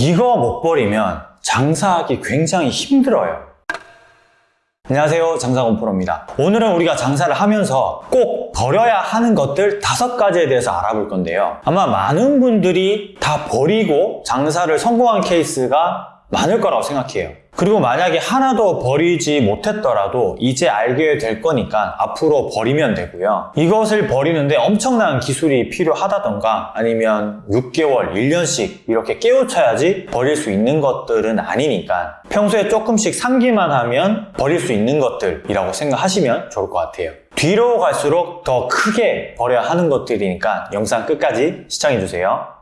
이거 못 버리면 장사하기 굉장히 힘들어요. 안녕하세요. 장사건 프로입니다. 오늘은 우리가 장사를 하면서 꼭 버려야 하는 것들 다섯 가지에 대해서 알아볼 건데요. 아마 많은 분들이 다 버리고 장사를 성공한 케이스가 많을 거라고 생각해요 그리고 만약에 하나도 버리지 못했더라도 이제 알게 될 거니까 앞으로 버리면 되고요. 이것을 버리는데 엄청난 기술이 필요하다던가 아니면 6개월, 1년씩 이렇게 깨우쳐야지 버릴 수 있는 것들은 아니니까 평소에 조금씩 상기만 하면 버릴 수 있는 것들이라고 생각하시면 좋을 것 같아요. 뒤로 갈수록 더 크게 버려야 하는 것들이니까 영상 끝까지 시청해주세요.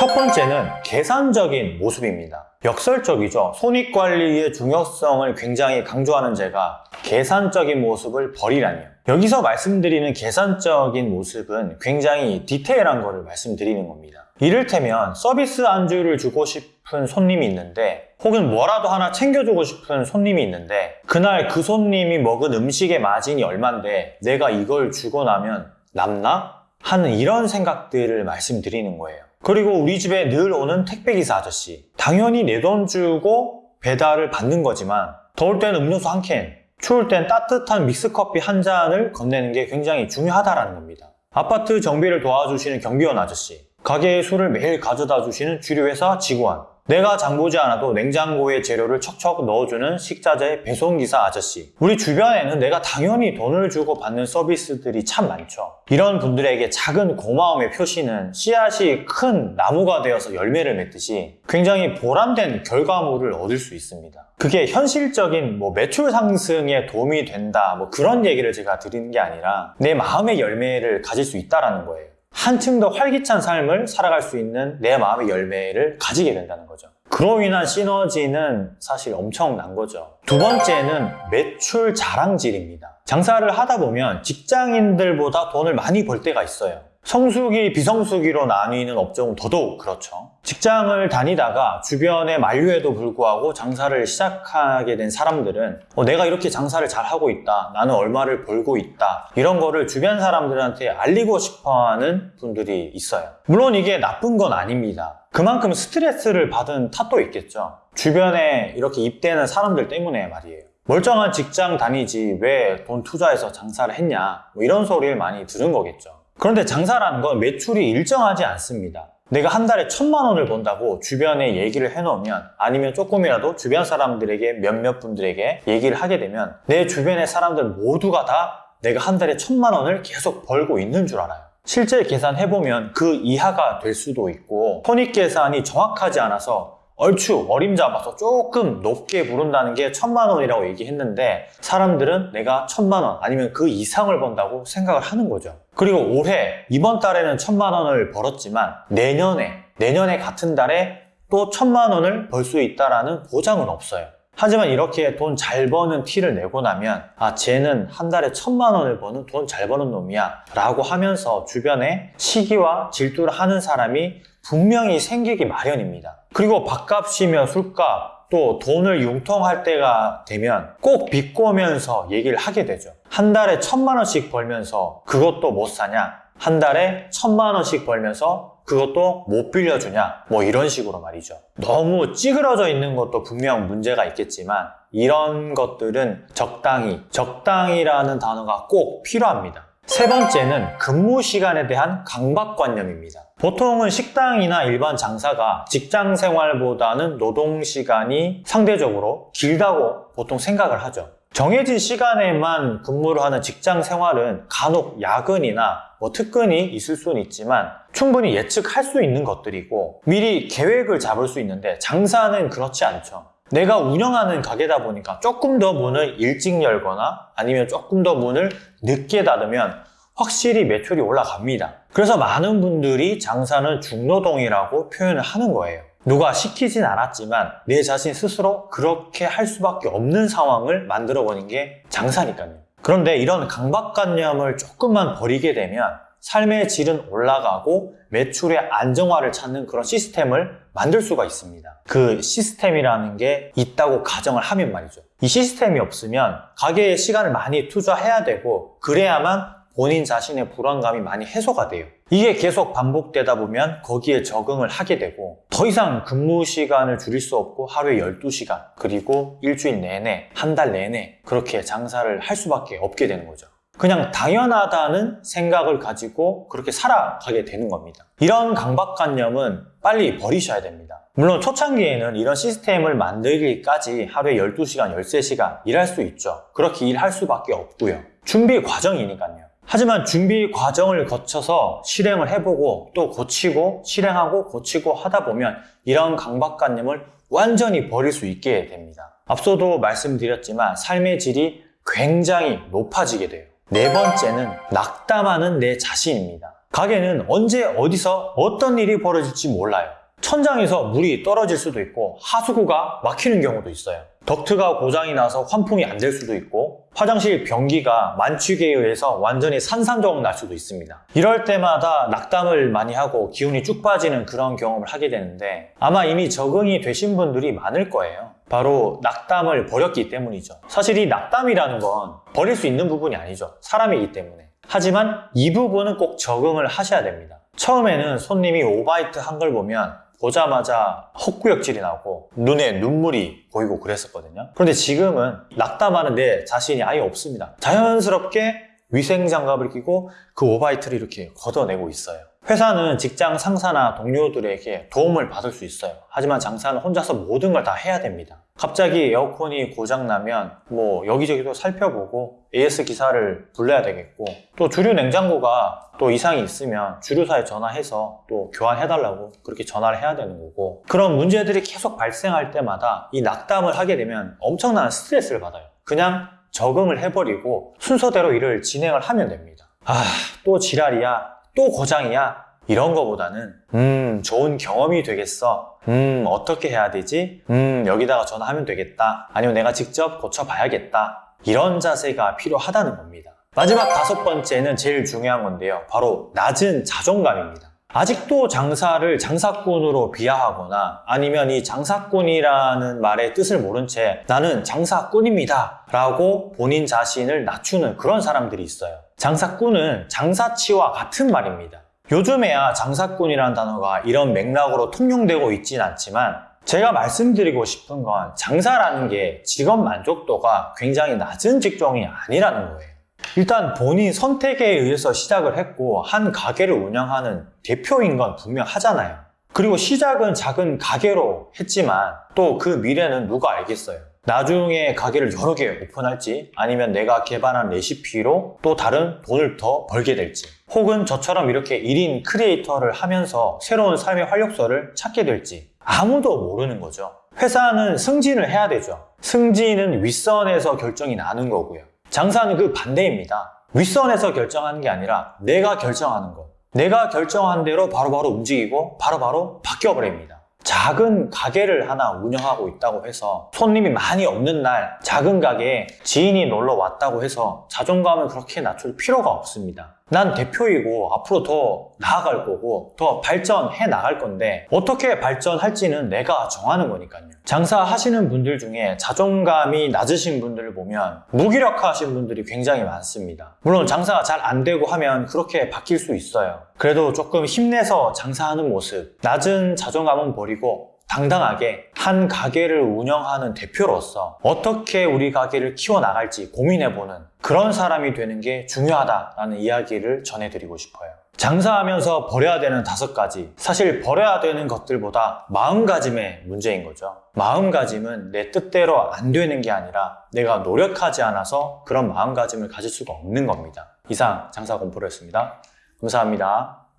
첫 번째는 계산적인 모습입니다. 역설적이죠. 손익관리의 중요성을 굉장히 강조하는 제가 계산적인 모습을 버리라니요. 여기서 말씀드리는 계산적인 모습은 굉장히 디테일한 거를 말씀드리는 겁니다. 이를테면 서비스 안주를 주고 싶은 손님이 있는데 혹은 뭐라도 하나 챙겨주고 싶은 손님이 있는데 그날 그 손님이 먹은 음식의 마진이 얼만데 내가 이걸 주고 나면 남나? 하는 이런 생각들을 말씀드리는 거예요. 그리고 우리 집에 늘 오는 택배기사 아저씨. 당연히 내 돈 주고 배달을 받는 거지만 더울 때는 음료수 한 캔, 추울 땐 따뜻한 믹스커피 한 잔을 건네는 게 굉장히 중요하다라는 겁니다. 아파트 정비를 도와주시는 경비원 아저씨, 가게에 술을 매일 가져다 주시는 주류회사 직원, 내가 장보지 않아도 냉장고에 재료를 척척 넣어주는 식자재 배송기사 아저씨. 우리 주변에는 내가 당연히 돈을 주고 받는 서비스들이 참 많죠. 이런 분들에게 작은 고마움의 표시는 씨앗이 큰 나무가 되어서 열매를 맺듯이 굉장히 보람된 결과물을 얻을 수 있습니다. 그게 현실적인 뭐 매출 상승에 도움이 된다 뭐 그런 얘기를 제가 드리는 게 아니라 내 마음의 열매를 가질 수 있다라는 거예요. 한층 더 활기찬 삶을 살아갈 수 있는 내 마음의 열매를 가지게 된다는 거죠. 그로 인한 시너지는 사실 엄청난 거죠. 두 번째는 매출 자랑질입니다. 장사를 하다 보면 직장인들보다 돈을 많이 벌 때가 있어요. 성수기, 비성수기로 나뉘는 업종은 더더욱 그렇죠. 직장을 다니다가 주변의 만류에도 불구하고 장사를 시작하게 된 사람들은 어, 내가 이렇게 장사를 잘 하고 있다. 나는 얼마를 벌고 있다. 이런 거를 주변 사람들한테 알리고 싶어 하는 분들이 있어요. 물론 이게 나쁜 건 아닙니다. 그만큼 스트레스를 받은 탓도 있겠죠. 주변에 이렇게 입대는 사람들 때문에 말이에요. 멀쩡한 직장 다니지 왜 돈 투자해서 장사를 했냐 뭐 이런 소리를 많이 들은 거겠죠. 그런데 장사라는 건 매출이 일정하지 않습니다. 내가 한 달에 천만 원을 번다고 주변에 얘기를 해놓으면 아니면 조금이라도 주변 사람들에게 몇몇 분들에게 얘기를 하게 되면 내 주변의 사람들 모두가 다 내가 한 달에 천만 원을 계속 벌고 있는 줄 알아요. 실제 계산해보면 그 이하가 될 수도 있고 손익계산이 정확하지 않아서 얼추 어림잡아서 조금 높게 부른다는 게 천만 원이라고 얘기했는데 사람들은 내가 천만 원 아니면 그 이상을 번다고 생각을 하는 거죠. 그리고 올해 이번 달에는 천만 원을 벌었지만 내년에 내년에 같은 달에 또 천만 원을 벌 수 있다라는 보장은 없어요. 하지만 이렇게 돈 잘 버는 티를 내고 나면 아 쟤는 한 달에 천만 원을 버는 돈 잘 버는 놈이야 라고 하면서 주변에 시기와 질투를 하는 사람이 분명히 생기기 마련입니다. 그리고 밥값이며 술값 또 돈을 융통할 때가 되면 꼭 비꼬면서 얘기를 하게 되죠. 한 달에 천만 원씩 벌면서 그것도 못 사냐? 한 달에 천만 원씩 벌면서 그것도 못 빌려주냐? 뭐 이런 식으로 말이죠. 너무 찌그러져 있는 것도 분명 문제가 있겠지만 이런 것들은 적당히, 적당이라는 단어가 꼭 필요합니다. 세 번째는 근무 시간에 대한 강박관념입니다. 보통은 식당이나 일반 장사가 직장 생활보다는 노동 시간이 상대적으로 길다고 보통 생각을 하죠. 정해진 시간에만 근무를 하는 직장 생활은 간혹 야근이나 뭐 특근이 있을 수는 있지만 충분히 예측할 수 있는 것들이고 미리 계획을 잡을 수 있는데 장사는 그렇지 않죠. 내가 운영하는 가게다 보니까 조금 더 문을 일찍 열거나 아니면 조금 더 문을 늦게 닫으면 확실히 매출이 올라갑니다. 그래서 많은 분들이 장사는 중노동이라고 표현을 하는 거예요. 누가 시키진 않았지만 내 자신 스스로 그렇게 할 수밖에 없는 상황을 만들어 버린 게 장사니까요. 그런데 이런 강박관념을 조금만 버리게 되면 삶의 질은 올라가고 매출의 안정화를 찾는 그런 시스템을 만들 수가 있습니다. 그 시스템이라는 게 있다고 가정을 하면 말이죠. 이 시스템이 없으면 가게에 시간을 많이 투자해야 되고 그래야만 본인 자신의 불안감이 많이 해소가 돼요. 이게 계속 반복되다 보면 거기에 적응을 하게 되고 더 이상 근무 시간을 줄일 수 없고 하루에 12시간 그리고 일주일 내내 한 달 내내 그렇게 장사를 할 수밖에 없게 되는 거죠. 그냥 당연하다는 생각을 가지고 그렇게 살아가게 되는 겁니다. 이런 강박관념은 빨리 버리셔야 됩니다. 물론 초창기에는 이런 시스템을 만들기까지 하루에 12시간, 13시간 일할 수 있죠. 그렇게 일할 수밖에 없고요. 준비 과정이니까요. 하지만 준비 과정을 거쳐서 실행을 해보고 또 고치고 실행하고 고치고 하다 보면 이런 강박관념을 완전히 버릴 수 있게 됩니다. 앞서도 말씀드렸지만 삶의 질이 굉장히 높아지게 돼요. 네 번째는 낙담하는 내 자신입니다. 가게는 언제 어디서 어떤 일이 벌어질지 몰라요. 천장에서 물이 떨어질 수도 있고 하수구가 막히는 경우도 있어요. 덕트가 고장이 나서 환풍이 안 될 수도 있고 화장실 변기가 만취기에 의해서 완전히 산산조각 날 수도 있습니다. 이럴 때마다 낙담을 많이 하고 기운이 쭉 빠지는 그런 경험을 하게 되는데 아마 이미 적응이 되신 분들이 많을 거예요. 바로 낙담을 버렸기 때문이죠. 사실 이 낙담이라는 건 버릴 수 있는 부분이 아니죠. 사람이기 때문에. 하지만 이 부분은 꼭 적응을 하셔야 됩니다. 처음에는 손님이 오바이트 한 걸 보면 보자마자 헛구역질이 나고 눈에 눈물이 보이고 그랬었거든요. 그런데 지금은 낙담하는 내 자신이 아예 없습니다. 자연스럽게 위생장갑을 끼고 그 오바이트를 이렇게 걷어내고 있어요. 회사는 직장 상사나 동료들에게 도움을 받을 수 있어요. 하지만 장사는 혼자서 모든 걸 다 해야 됩니다. 갑자기 에어컨이 고장나면 뭐 여기저기도 살펴보고 AS 기사를 불러야 되겠고 또 주류 냉장고가 또 이상이 있으면 주류사에 전화해서 또 교환해달라고 그렇게 전화를 해야 되는 거고 그런 문제들이 계속 발생할 때마다 이 낙담을 하게 되면 엄청난 스트레스를 받아요. 그냥 적응을 해버리고 순서대로 일을 진행을 하면 됩니다. 아, 또 지랄이야. 또 고장이야. 이런 거보다는 음. 좋은 경험이 되겠어. 음. 어떻게 해야 되지? 음. 여기다가 전화하면 되겠다. 아니면 내가 직접 고쳐봐야겠다. 이런 자세가 필요하다는 겁니다. 마지막 다섯 번째는 제일 중요한 건데요. 바로 낮은 자존감입니다. 아직도 장사를 장사꾼으로 비하하거나 아니면 이 장사꾼이라는 말의 뜻을 모른 채 나는 장사꾼입니다 라고 본인 자신을 낮추는 그런 사람들이 있어요. 장사꾼은 장사치와 같은 말입니다 요즘에야 장사꾼이라는 단어가 이런 맥락으로 통용되고 있진 않지만 제가 말씀드리고 싶은 건 장사라는 게 직업 만족도가 굉장히 낮은 직종이 아니라는 거예요. 일단 본인 선택에 의해서 시작을 했고 한 가게를 운영하는 대표인 건 분명하잖아요. 그리고 시작은 작은 가게로 했지만 또 그 미래는 누가 알겠어요. 나중에 가게를 여러 개 오픈할지 아니면 내가 개발한 레시피로 또 다른 돈을 더 벌게 될지 혹은 저처럼 이렇게 1인 크리에이터를 하면서 새로운 삶의 활력소를 찾게 될지 아무도 모르는 거죠. 회사는 승진을 해야 되죠. 승진은 윗선에서 결정이 나는 거고요. 장사는 그 반대입니다. 윗선에서 결정하는 게 아니라 내가 결정하는 거. 내가 결정한 대로 바로바로 움직이고 바로 바로 바뀌어버립니다. 작은 가게를 하나 운영하고 있다고 해서 손님이 많이 없는 날 작은 가게에 지인이 놀러 왔다고 해서 자존감을 그렇게 낮출 필요가 없습니다. 난 대표이고 앞으로 더 나아갈 거고 더 발전해 나갈 건데 어떻게 발전할지는 내가 정하는 거니까요. 장사하시는 분들 중에 자존감이 낮으신 분들을 보면 무기력하신 분들이 굉장히 많습니다. 물론 장사가 잘 안 되고 하면 그렇게 바뀔 수 있어요. 그래도 조금 힘내서 장사하는 모습, 낮은 자존감은 버리고 당당하게 한 가게를 운영하는 대표로서 어떻게 우리 가게를 키워나갈지 고민해보는 그런 사람이 되는 게 중요하다라는 이야기를 전해드리고 싶어요. 장사하면서 버려야 되는 다섯 가지. 사실 버려야 되는 것들보다 마음가짐의 문제인 거죠. 마음가짐은 내 뜻대로 안 되는 게 아니라 내가 노력하지 않아서 그런 마음가짐을 가질 수가 없는 겁니다. 이상 장사공포로였습니다. 감사합니다.